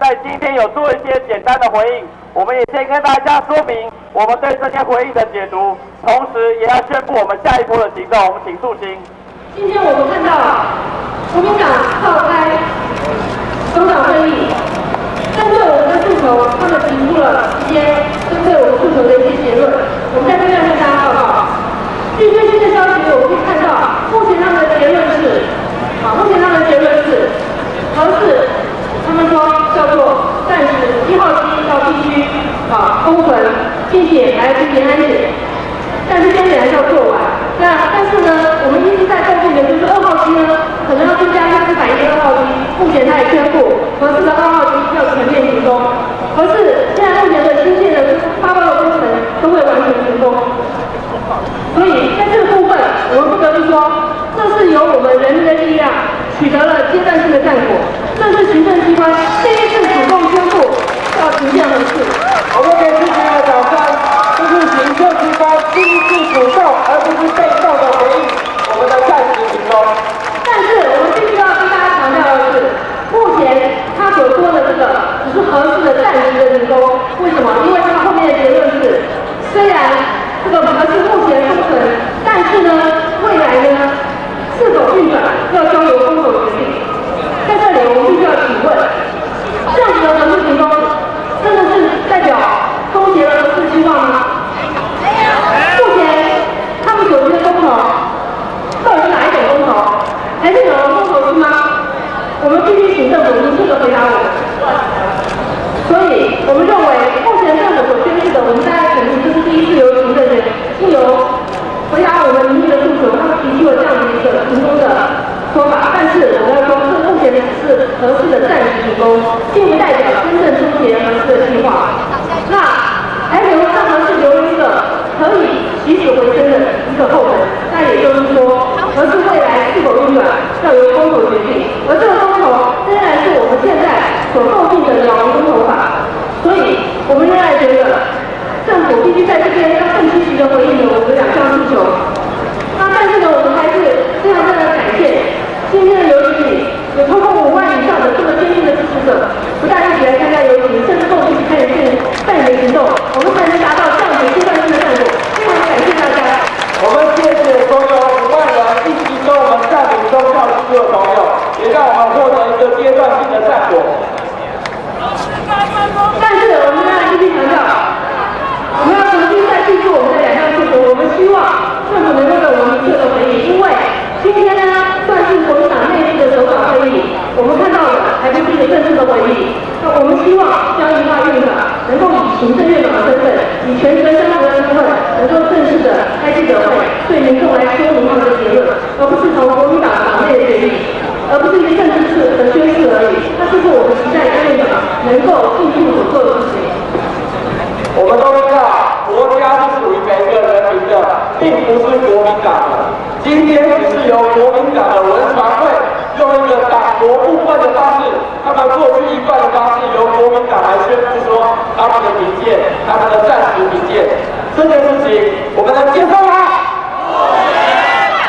在今天有做一些简单的回应，我们也先跟大家说明我们对这些回应的解读，同时也要宣布我们下一波的行动。我们请肃清。今天我们看到国民党召开首长会议，针对我们的诉求，他们停住了时间针对我们诉求的一些结论。我们在这边跟大家报告。据最新的消息，我们可以看到，目前他们的结论是，啊，目前他们的结论是，核四，他们说叫做暂时一号机要必须啊封存，并且还要进行安检，但是安检还是要做完。那但是呢，我们一直在诟病的就是二号机呢，可能要增加四百亿二号机，目前他也宣布核四的二号机要全面停工，核四现在目前的新建的八包的工程都会完全停工。所以在这个部分，我们不得不说，这是由我们人民的力量取得了阶段性的战果，这是行政机关第一次主动宣布要停建核四。我们给自己的掌声，这是行政机关第一次主动，而不是被动的回应我们的暂时停工。但是我们必须要跟大家强调的是，目前他所说的这个只是核四的暂时的停工，为什么？因为他后面的结论是，虽然这个核四目前封存，但是呢，未来呢是否运转要交由公投决定。在这里，我们必须要请问，这样子的核四停工，真的是代表终结了核四计划吗？目前他们所提的公投，到底是哪一种公投？还是有人公投是吗？我们必须请政府明确的回答我们。所以，我们认为目前政府所宣示的，我们大家肯定这是第一次由行政院是由回答我们民意的诉求，他们提出了这样的一个停工的说法。但是我们要说，这目前只是合适的暂时停工，并不代表真正终结合适的计划。那还留让合适留一个可以起死回生的一个后门。那也就是说，合适未来是否运转要由公投决定，而这个公投仍然是我们现在所构定的鸟笼公投法。所以，我们仍然觉得政府必须在这边要更积极的回应我们的两项诉求。那但是呢，我们还是非常非常感谢今天的游行里有超过五万以上的这么坚定的支持者，不但一起来参加游行，甚至共同参与这办理行动，我们才能达到这样子阶段性的战果。非常感谢大家。我们谢谢所有五万人一起跟我们占领中校区的朋友，获得一个阶段性的战果。但是我们要继续强调，我们要重新再记住我们的两项诉求。我们希望政府能够给我们明确的回应，因为今天呢算是国民党内部的首长会议，我们看到的还不是一个正式的会议。那我们希望江宜桦院长能够以行政院长的身份，以全权身份的身份，能够正式的开记者会，对民众来说明他们的结论，而不是从国民党党内的决议。而不是一个政治式的宣誓而已，那这是我们期待江院长能够进一步所做的事情。我们都知道，国家是属于每个人民的，并不是国民党的。今天只是由国民党的文传会用一个党国部分的方式，他们过去一贯的方式，由国民党来宣布说他们的民建，他们的暂时民建，这件事情我们能接受吗？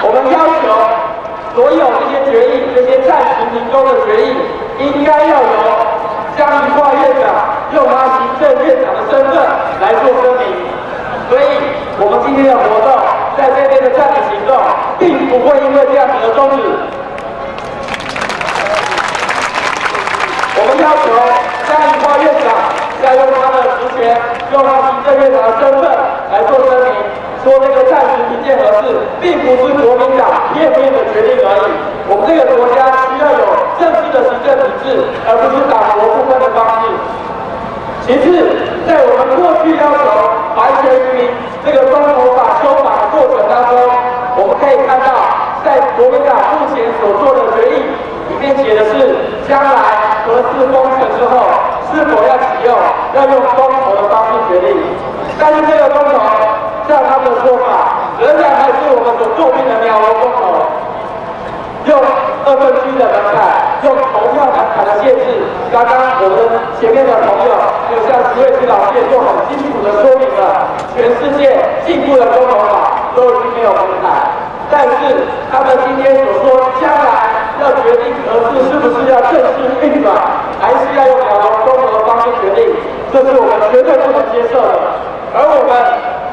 我们要求所有这些决议，这些暂时停工的决议，应该要由江宜桦院长用他行政院长的身份来做声明。所以，我们今天的活动，在这边的暂停行动，并不会因为这样子而终止。我们要求江宜桦院长要用他的职权，用他行政院长的身份来做声明，说这个暂时停建合适，并不是国民党片面的决定而已。我们这个国家需要有正式的行政体制，而不是党国不分的方式。其次，在我们过去要求完全于这个公投法修法的过程当中，我们可以看到，在国民党目前所做的决议里面写的是，将来核四封存之后，是否要启用，要用公投的方式决定。但是这个公投，照他们的说法，仍然还是我们所诟病的鸟笼公投。用二分之一的门槛，用投票门槛的限制。刚刚我们前面的朋友，就像石伟基老师也就很清楚的说明了，全世界进步的公投法都已经没有门槛。但是他们今天所说，将来要决定合适是不是要正式运转，还是要用两劳综合方式决定，这是我们绝对不能接受的。而我们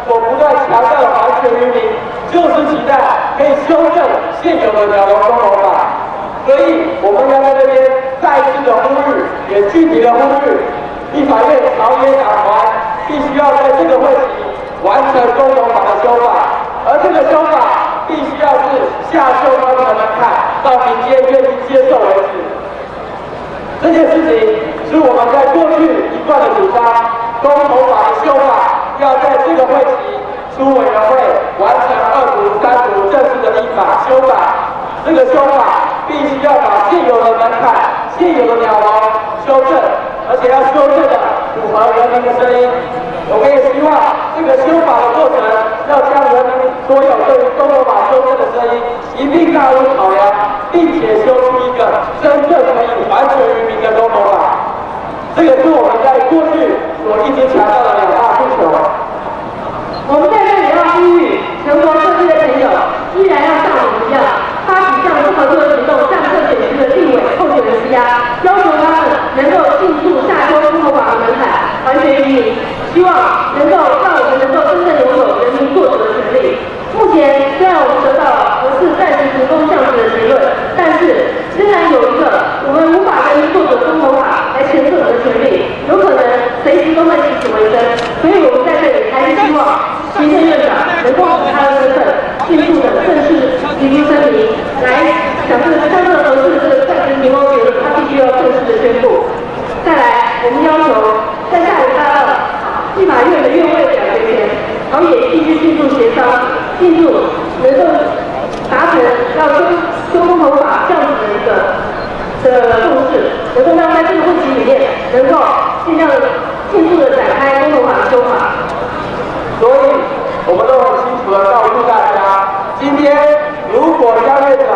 所不断强调的还权于民，就是期待可以修正现有的两劳综合法。所以我们要在这边再次的呼吁，也具体的呼吁，立法院朝野党团必须要在这个会期完成综合法的修法，而这个修下修高的门槛，到民间愿意接受为止。这件事情是我们在过去一贯的主张，公投法的修法要在这个会期出委员会完成二读、三读正式的立法修法。这个修法必须要把现有的门槛、现有的鸟笼修正，而且要修正的符合人民的声音。我们也希望这个修法的过程要将人民所有对于公投法修正的声音一定纳入考量，并且修出一个真正可以还权于民的公投法。这个是我们在过去所一直强调的两大诉求。我们在这里要呼吁全国各地的朋友，依然要像我们一样，发起向不合作行动向各选区的立委候选人施压，要求他们能够尽速下修公投法的门槛，还权于民，希望能够让我们能够真正拥有人民做主的权利。目前虽然我们得到了合适暂时成功降职的结论，但是仍然有一个我们无法人民做主的公投法来诠释我们的权利，有可能随时都会起死回生，所以我们在这里还是希望。行政院长能够以他的身份，迅速的正式提出声明，来讲这个相对合适这个暂时停工结论，他必须要正式的宣布。再来，我们要求在下礼拜二立法院的院会表决前，朝野必须迅速协商，迅速能够达成要修修公投法这样子的一个的共识，能够让在这个会期里面能够尽量迅速的展开公投法的修法。所以，我们都很清楚的告诉大家，今天如果江院长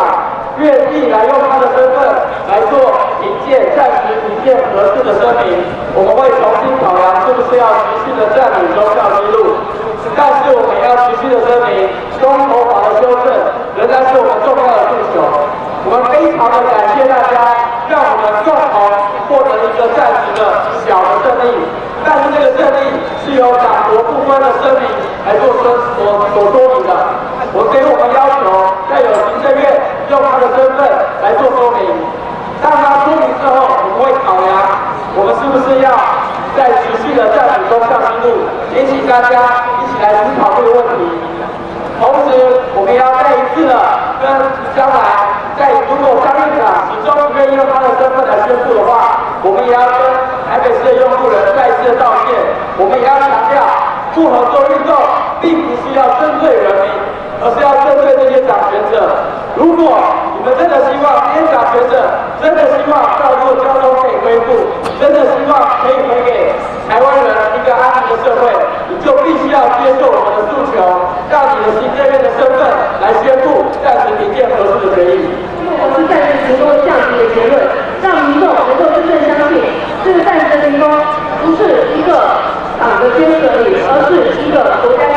愿意来用他的身份来做引荐、暂时引荐合适的声明，我们会重新考量是不是要持续的占领中校记录。但是，我们要持续的声明，中投法的修正仍然是我们重要的诉求。我们非常的感谢大家，让我们共同获得一个暂时的小的胜利。但是这个胜利是由党国不分的声明来做说所所说明的。我给我们要求，在有行政院用他的身份来做说明。当他说明之后，我们会考量我们是不是要在持续的占领中向进路，也请大家一起来思考这个问题。同时，我们要再一次的跟将来在如果张院长始终不愿意用他的身份来宣布的话，我们也要跟台北市的用户人再次的道歉。我们也要强调，不合作运动并不是要针对人民，而是要针对这些掌权者。如果你们真的希望这些掌权者真的希望道路交通可以恢复，真的希望可以回给台湾人一个安宁的社会，你就必须要接受我们的诉求，让你的行政院的身份来宣布暂时停建合适的决议。我是暂时提供。首先，这里而是一个国家。